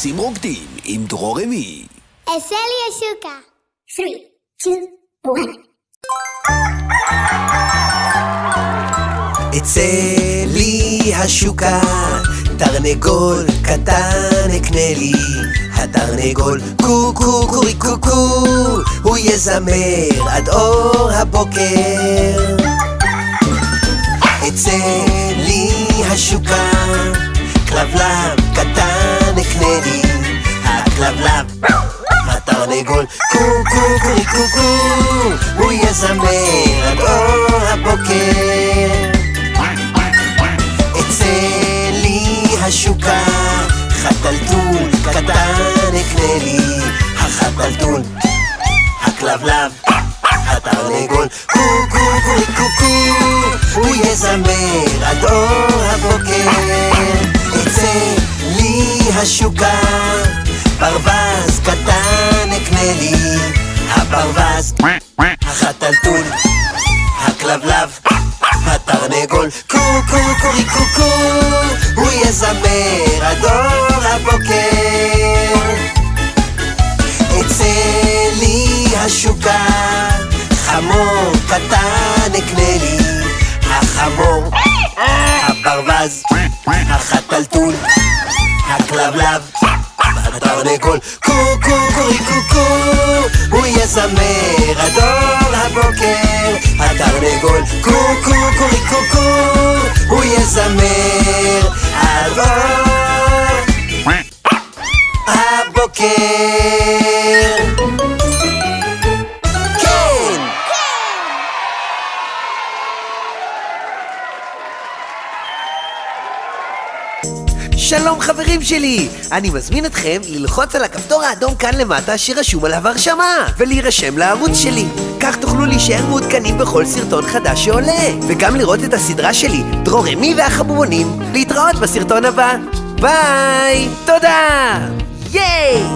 עצים רוקדים עם דרור אמי. עשה לי השוקה. 3, 2, 1. אצא לי השוקה, תרנגול קטן אקנה לי. התרנגול קו קו קורי קו קו, הוא יזמר עד אור הבוקר. אצא לי השוקה, התרנגול קו קו קורי קו קו, הוא יזמר עד אור הבוקר. אצא לי השוקה, חתלתול קטן אקנה לי. החתלתול, הכלבלב, התרנגול, קו קו קורי קו קו, הוא יזמר עד אור הבוקר. אצא לי השוקה, ברווז קטן לי. הברווז, החתלתול, הכלבלב, התרנגול, קו קו קורי קו קו, הוא יזמר עד אור הבוקר. אצא לי השוקה, חמור קטן אקנה לי. החמור, הברווז, החתלתול, הכלבלב, התרנגול, קו קו קורי קו קו, הוא יזמר עד אור הבוקר. התרנגול, קו קו קורי קו קו, הוא יזמר עד שלום חברים שלי! אני מזמין אתכם ללחוץ על הכפתור האדום כאן למטה שרשום עליו הרשמה ולהירשם לערוץ שלי כך תוכלו להישאר מעודכנים בכל סרטון חדש שעולה וגם לראות את הסדרה שלי, דרור אמי והחבובונים להתראות בסרטון הבא ביי! תודה! ייי!